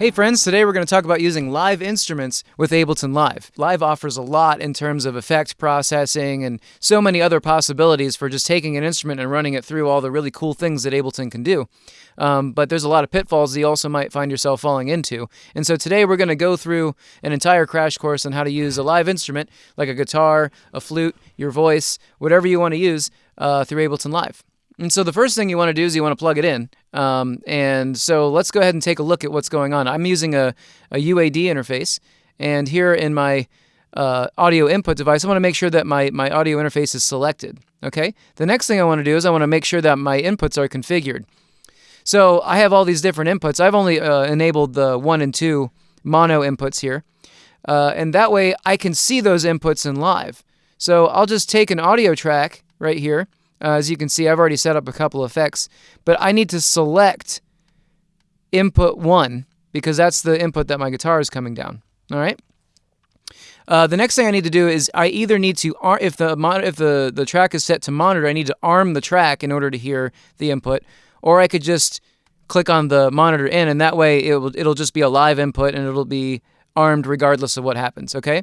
Hey friends, today we're going to talk about using live instruments with Ableton Live. Live offers a lot in terms of effect processing and so many other possibilities for just taking an instrument and running it through all the really cool things that Ableton can do. Um, but there's a lot of pitfalls that you also might find yourself falling into. And so today we're going to go through an entire crash course on how to use a live instrument like a guitar, a flute, your voice, whatever you want to use uh, through Ableton Live. And so the first thing you want to do is you want to plug it in. Um, and so let's go ahead and take a look at what's going on. I'm using a, a UAD interface. And here in my uh, audio input device, I want to make sure that my, my audio interface is selected. Okay. The next thing I want to do is I want to make sure that my inputs are configured. So I have all these different inputs. I've only uh, enabled the one and two mono inputs here. Uh, and that way I can see those inputs in live. So I'll just take an audio track right here uh, as you can see, I've already set up a couple effects, but I need to select input one because that's the input that my guitar is coming down. All right. Uh, the next thing I need to do is I either need to if the if the the track is set to monitor, I need to arm the track in order to hear the input, or I could just click on the monitor in, and that way it will it'll just be a live input and it'll be armed regardless of what happens. Okay.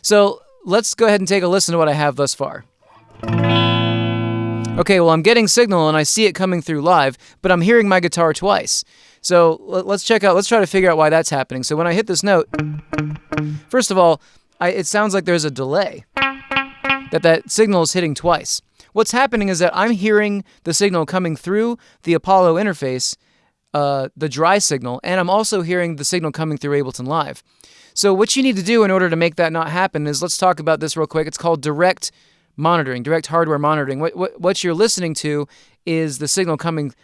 So let's go ahead and take a listen to what I have thus far. Okay, well, I'm getting signal and I see it coming through live, but I'm hearing my guitar twice. So let's check out, let's try to figure out why that's happening. So when I hit this note, first of all, I, it sounds like there's a delay, that that signal is hitting twice. What's happening is that I'm hearing the signal coming through the Apollo interface, uh, the dry signal, and I'm also hearing the signal coming through Ableton Live. So what you need to do in order to make that not happen is let's talk about this real quick. It's called direct monitoring, direct hardware monitoring. What, what, what you're listening to is the signal coming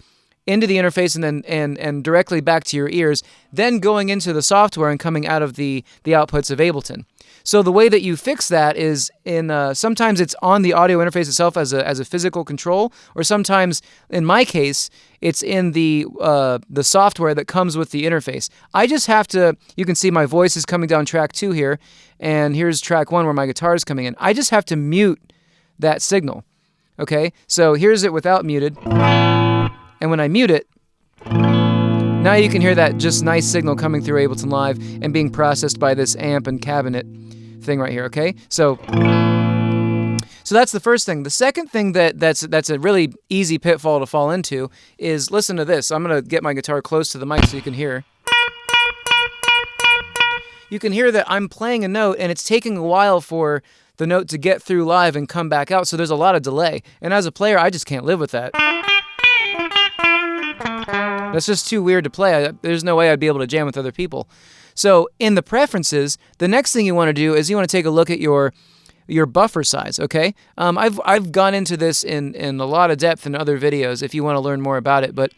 into the interface and then and and directly back to your ears, then going into the software and coming out of the the outputs of Ableton. So the way that you fix that is in uh, sometimes it's on the audio interface itself as a as a physical control, or sometimes in my case it's in the uh, the software that comes with the interface. I just have to. You can see my voice is coming down track two here, and here's track one where my guitar is coming in. I just have to mute that signal. Okay, so here's it without muted. And when I mute it, now you can hear that just nice signal coming through Ableton Live and being processed by this amp and cabinet thing right here, okay? So so that's the first thing. The second thing that that's that's a really easy pitfall to fall into is listen to this. I'm going to get my guitar close to the mic so you can hear. You can hear that I'm playing a note and it's taking a while for the note to get through live and come back out. So there's a lot of delay. And as a player, I just can't live with that. That's just too weird to play. There's no way I'd be able to jam with other people. So in the preferences, the next thing you want to do is you want to take a look at your your buffer size, okay? Um, I've, I've gone into this in, in a lot of depth in other videos if you want to learn more about it, but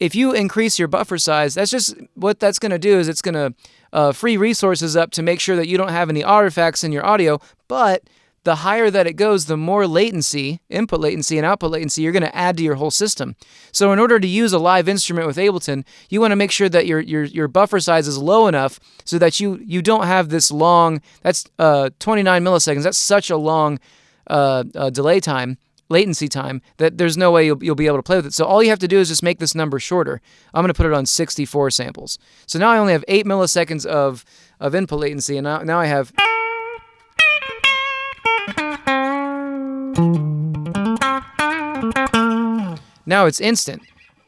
if you increase your buffer size, that's just what that's going to do is it's going to uh, free resources up to make sure that you don't have any artifacts in your audio. But the higher that it goes, the more latency, input latency and output latency you're going to add to your whole system. So in order to use a live instrument with Ableton, you want to make sure that your your your buffer size is low enough so that you you don't have this long. That's uh, 29 milliseconds. That's such a long uh, uh, delay time latency time that there's no way you'll, you'll be able to play with it. So all you have to do is just make this number shorter. I'm going to put it on 64 samples. So now I only have 8 milliseconds of, of input latency, and now, now I have... Now it's instant.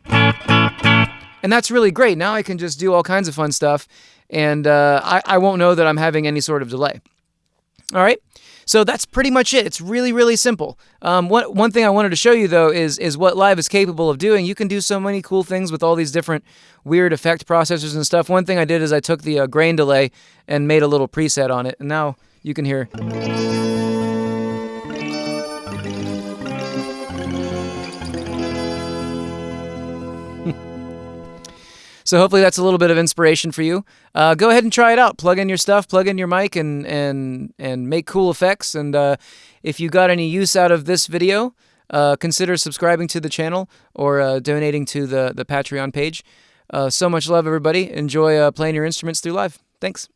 And that's really great. Now I can just do all kinds of fun stuff, and uh, I, I won't know that I'm having any sort of delay. All right. So that's pretty much it. It's really, really simple. Um, one, one thing I wanted to show you, though, is, is what Live is capable of doing. You can do so many cool things with all these different weird effect processors and stuff. One thing I did is I took the uh, grain delay and made a little preset on it. And now you can hear... So hopefully that's a little bit of inspiration for you. Uh, go ahead and try it out. Plug in your stuff, plug in your mic, and and and make cool effects. And uh, if you got any use out of this video, uh, consider subscribing to the channel or uh, donating to the the Patreon page. Uh, so much love, everybody. Enjoy uh, playing your instruments through live. Thanks.